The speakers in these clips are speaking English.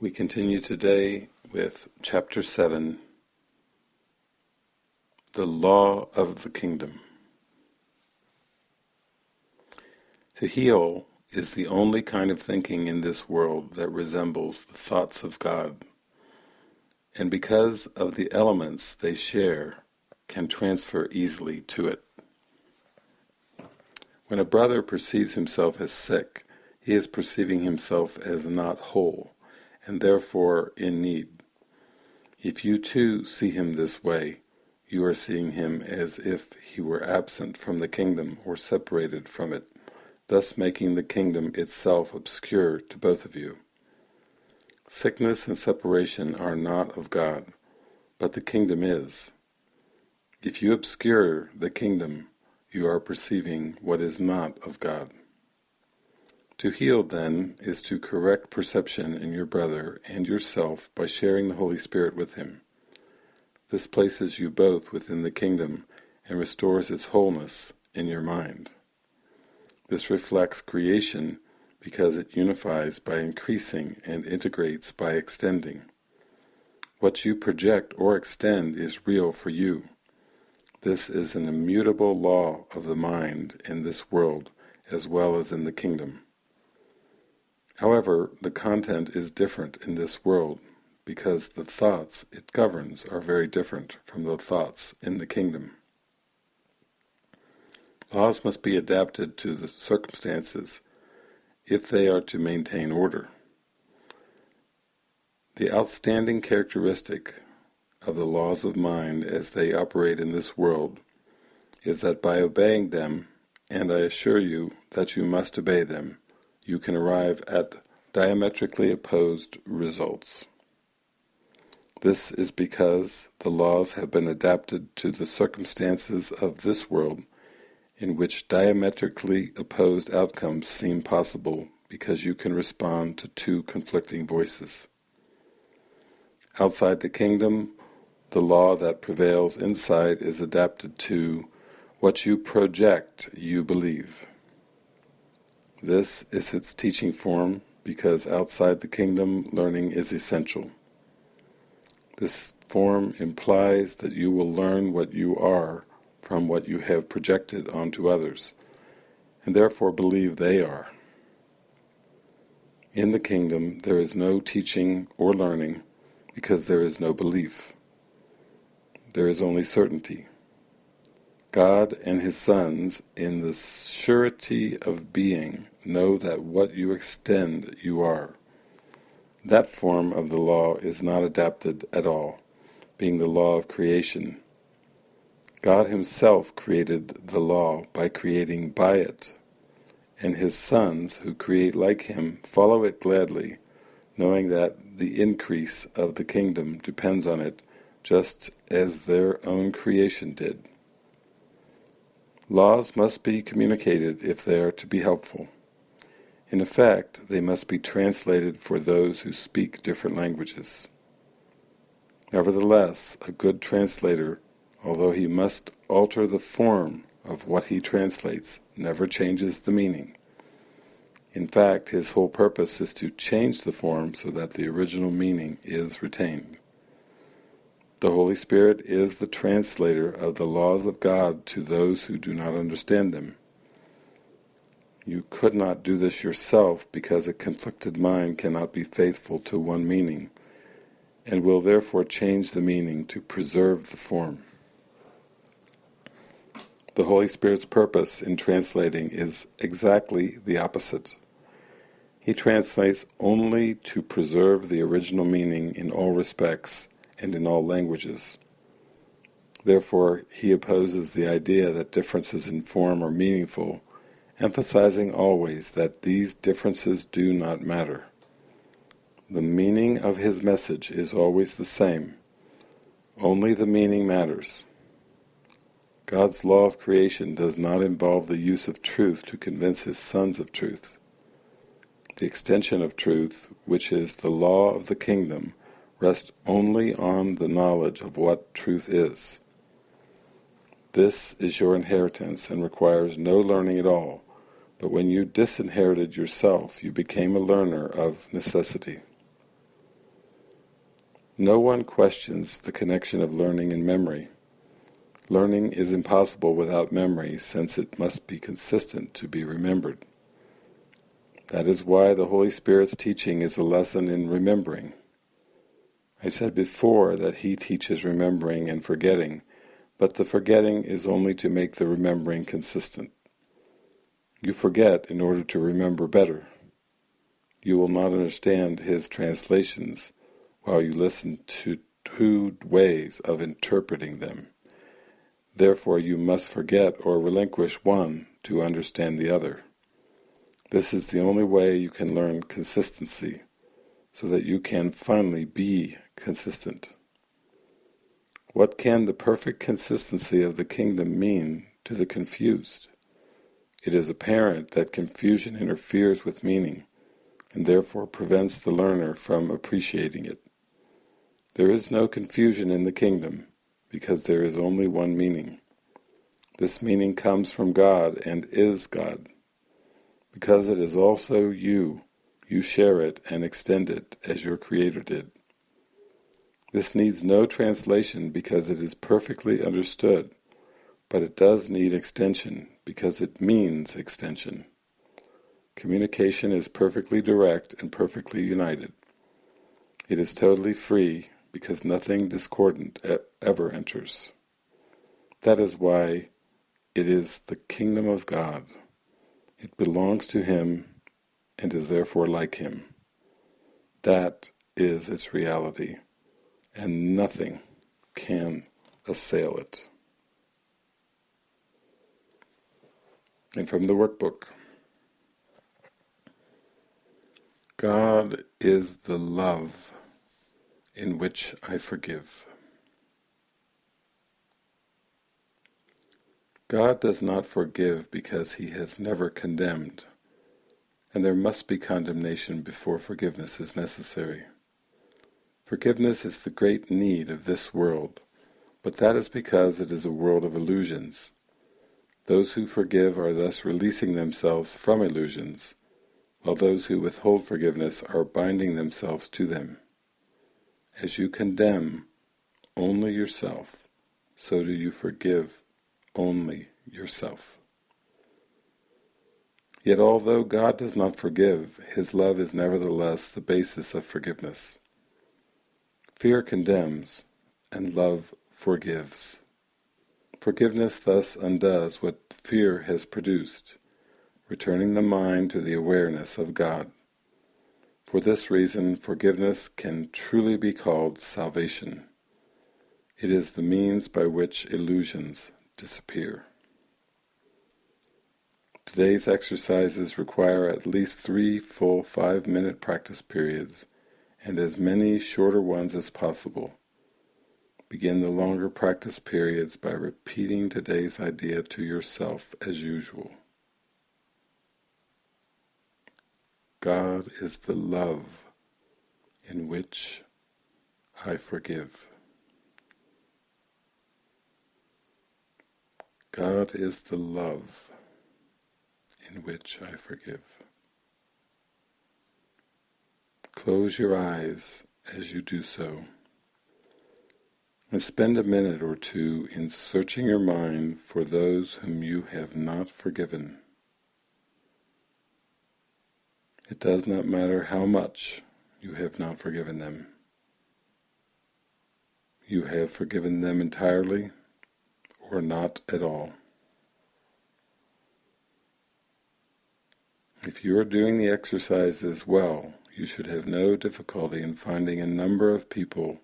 We continue today with Chapter 7 The Law of the Kingdom. To heal is the only kind of thinking in this world that resembles the thoughts of God, and because of the elements they share, can transfer easily to it. When a brother perceives himself as sick, he is perceiving himself as not whole and therefore in need. If you too see him this way, you are seeing him as if he were absent from the kingdom or separated from it, thus making the kingdom itself obscure to both of you. Sickness and separation are not of God, but the kingdom is. If you obscure the kingdom, you are perceiving what is not of God. To heal, then, is to correct perception in your brother and yourself by sharing the Holy Spirit with him. This places you both within the kingdom and restores its wholeness in your mind. This reflects creation because it unifies by increasing and integrates by extending. What you project or extend is real for you. This is an immutable law of the mind in this world as well as in the kingdom. However, the content is different in this world because the thoughts it governs are very different from the thoughts in the kingdom. Laws must be adapted to the circumstances if they are to maintain order. The outstanding characteristic of the laws of mind as they operate in this world is that by obeying them, and I assure you that you must obey them, you can arrive at diametrically opposed results. This is because the laws have been adapted to the circumstances of this world in which diametrically opposed outcomes seem possible because you can respond to two conflicting voices. Outside the kingdom, the law that prevails inside is adapted to what you project you believe. This is its teaching form because outside the kingdom learning is essential. This form implies that you will learn what you are from what you have projected onto others, and therefore believe they are. In the kingdom there is no teaching or learning because there is no belief. There is only certainty. God and His sons, in the surety of being, know that what you extend you are. That form of the law is not adapted at all, being the law of creation. God Himself created the law by creating by it, and His sons, who create like Him, follow it gladly, knowing that the increase of the kingdom depends on it, just as their own creation did. Laws must be communicated if they are to be helpful. In effect, they must be translated for those who speak different languages. Nevertheless, a good translator, although he must alter the form of what he translates, never changes the meaning. In fact, his whole purpose is to change the form so that the original meaning is retained. The Holy Spirit is the translator of the laws of God to those who do not understand them. You could not do this yourself because a conflicted mind cannot be faithful to one meaning, and will therefore change the meaning to preserve the form. The Holy Spirit's purpose in translating is exactly the opposite. He translates only to preserve the original meaning in all respects and in all languages. Therefore, he opposes the idea that differences in form are meaningful, emphasizing always that these differences do not matter. The meaning of his message is always the same. Only the meaning matters. God's law of creation does not involve the use of truth to convince his sons of truth. The extension of truth, which is the law of the kingdom, rest only on the knowledge of what truth is. This is your inheritance and requires no learning at all, but when you disinherited yourself you became a learner of necessity. No one questions the connection of learning and memory. Learning is impossible without memory, since it must be consistent to be remembered. That is why the Holy Spirit's teaching is a lesson in remembering. I said before that He teaches remembering and forgetting, but the forgetting is only to make the remembering consistent. You forget in order to remember better. You will not understand His translations while you listen to two ways of interpreting them. Therefore you must forget or relinquish one to understand the other. This is the only way you can learn consistency, so that you can finally be consistent. What can the perfect consistency of the kingdom mean to the confused? It is apparent that confusion interferes with meaning, and therefore prevents the learner from appreciating it. There is no confusion in the kingdom, because there is only one meaning. This meaning comes from God and is God. Because it is also you, you share it and extend it as your Creator did. This needs no translation because it is perfectly understood, but it does need extension because it means extension. Communication is perfectly direct and perfectly united. It is totally free because nothing discordant ever enters. That is why it is the kingdom of God. It belongs to Him and is therefore like Him. That is its reality, and nothing can assail it. And from the workbook God is the love in which I forgive. God does not forgive because he has never condemned, and there must be condemnation before forgiveness is necessary. Forgiveness is the great need of this world, but that is because it is a world of illusions. Those who forgive are thus releasing themselves from illusions, while those who withhold forgiveness are binding themselves to them. As you condemn only yourself, so do you forgive only yourself. Yet although God does not forgive, His love is nevertheless the basis of forgiveness. Fear condemns, and love forgives. Forgiveness thus undoes what fear has produced, returning the mind to the awareness of God. For this reason, forgiveness can truly be called salvation. It is the means by which illusions disappear. Today's exercises require at least three full five-minute practice periods and as many shorter ones as possible. Begin the longer practice periods by repeating today's idea to yourself as usual. God is the love in which I forgive. God is the love in which I forgive. Close your eyes as you do so, and spend a minute or two in searching your mind for those whom you have not forgiven. It does not matter how much you have not forgiven them. You have forgiven them entirely or not at all. If you are doing the exercises well, you should have no difficulty in finding a number of people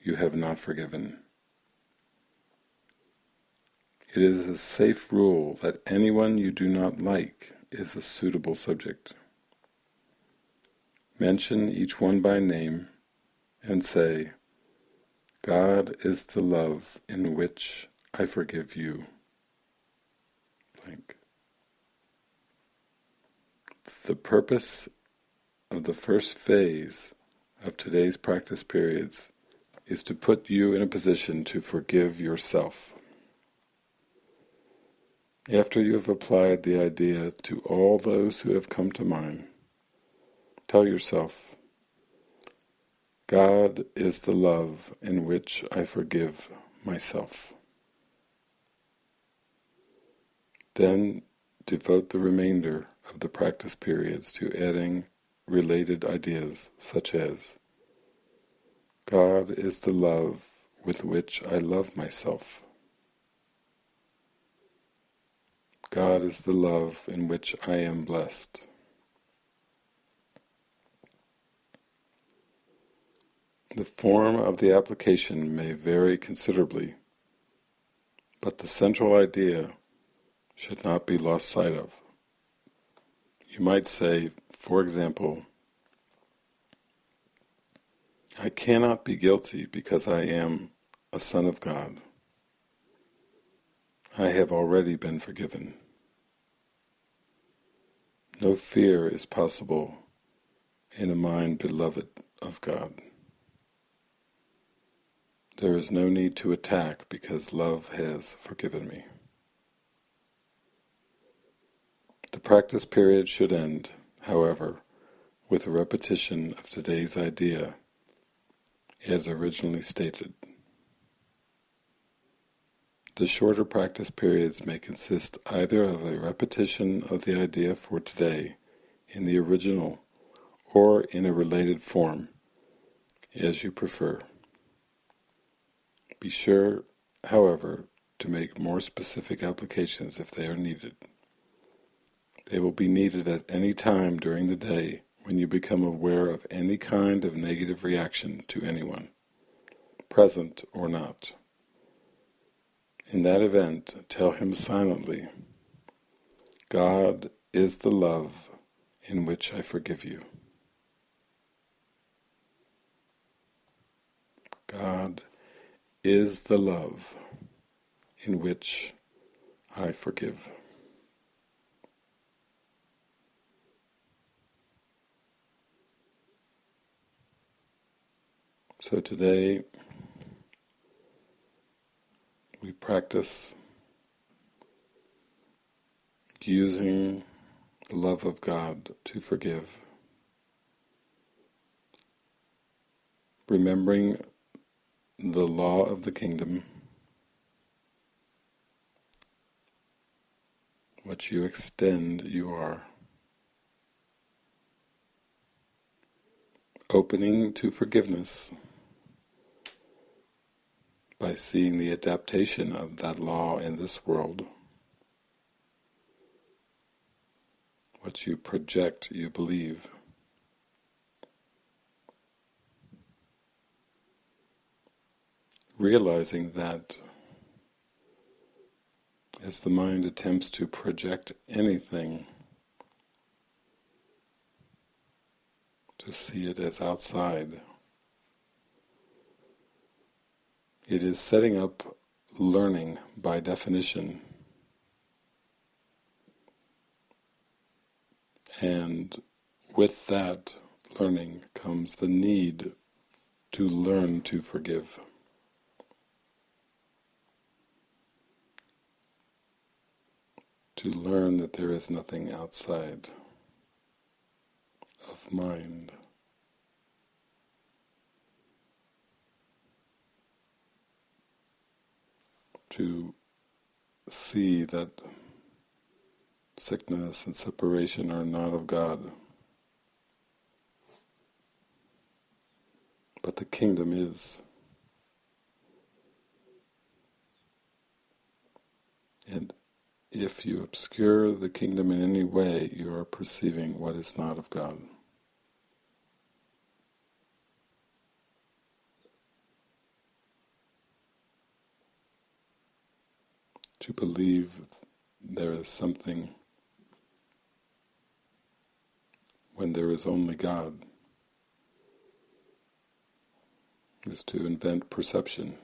you have not forgiven. It is a safe rule that anyone you do not like is a suitable subject. Mention each one by name and say, God is the love in which I forgive you. Blank. The purpose of the first phase of today's practice periods is to put you in a position to forgive yourself. After you have applied the idea to all those who have come to mind, tell yourself, God is the love in which I forgive myself. Then devote the remainder of the practice periods to adding related ideas such as God is the love with which I love myself. God is the love in which I am blessed. The form of the application may vary considerably, but the central idea should not be lost sight of. You might say, for example, I cannot be guilty because I am a son of God. I have already been forgiven. No fear is possible in a mind beloved of God. There is no need to attack because love has forgiven me. The practice period should end, however, with a repetition of today's idea as originally stated. The shorter practice periods may consist either of a repetition of the idea for today in the original or in a related form, as you prefer. Be sure, however, to make more specific applications if they are needed. They will be needed at any time during the day when you become aware of any kind of negative reaction to anyone, present or not. In that event, tell him silently, God is the love in which I forgive you. God is the love in which I forgive. So today we practice using the love of God to forgive. Remembering the law of the kingdom, what you extend you are. Opening to forgiveness by seeing the adaptation of that law in this world. What you project, you believe. Realizing that as the mind attempts to project anything, to see it as outside, It is setting up learning by definition. And with that learning comes the need to learn to forgive. To learn that there is nothing outside of mind. To see that sickness and separation are not of God. But the kingdom is. And if you obscure the kingdom in any way, you are perceiving what is not of God. To believe there is something when there is only God is to invent perception,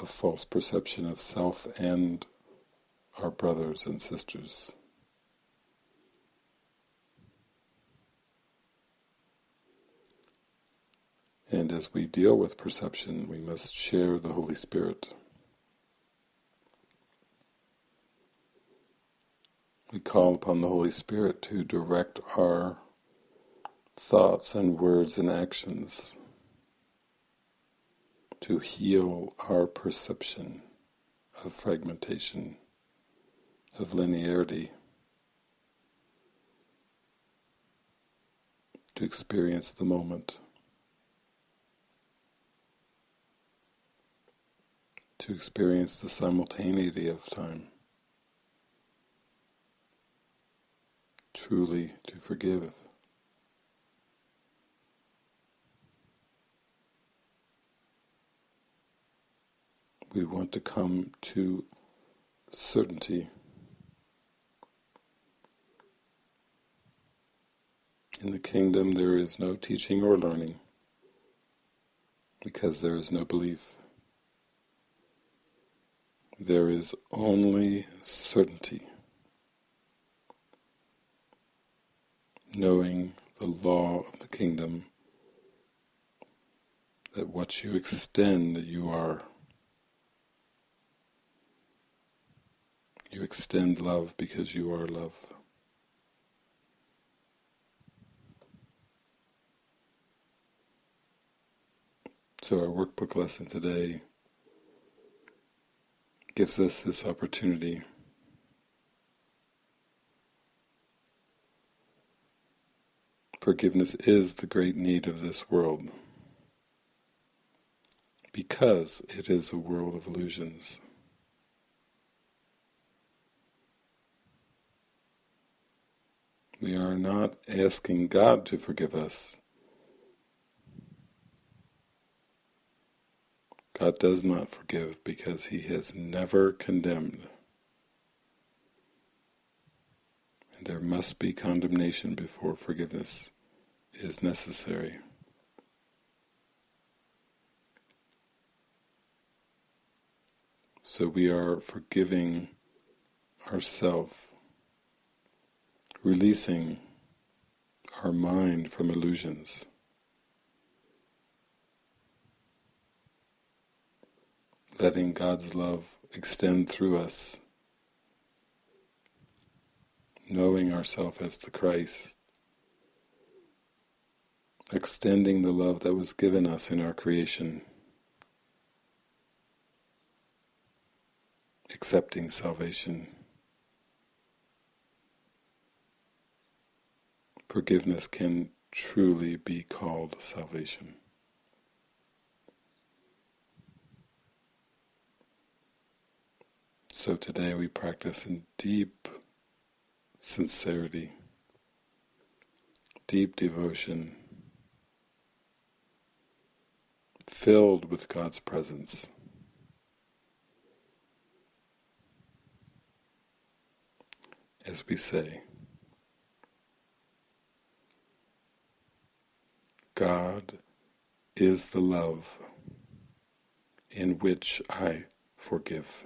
a false perception of self and our brothers and sisters. And as we deal with perception, we must share the Holy Spirit. We call upon the Holy Spirit to direct our thoughts and words and actions to heal our perception of fragmentation, of linearity, to experience the moment, to experience the simultaneity of time, truly to forgive. We want to come to certainty In the kingdom there is no teaching or learning because there is no belief. There is only certainty, knowing the law of the kingdom, that what you extend you are. You extend love because you are love. So our workbook lesson today gives us this opportunity Forgiveness is the great need of this world because it is a world of illusions. We are not asking God to forgive us. God does not forgive because he has never condemned. And there must be condemnation before forgiveness is necessary. So we are forgiving ourselves, releasing our mind from illusions. Letting God's love extend through us, knowing ourselves as the Christ, extending the love that was given us in our creation, accepting salvation. Forgiveness can truly be called salvation. So today we practice in deep sincerity, deep devotion, filled with God's presence. As we say, God is the love in which I forgive.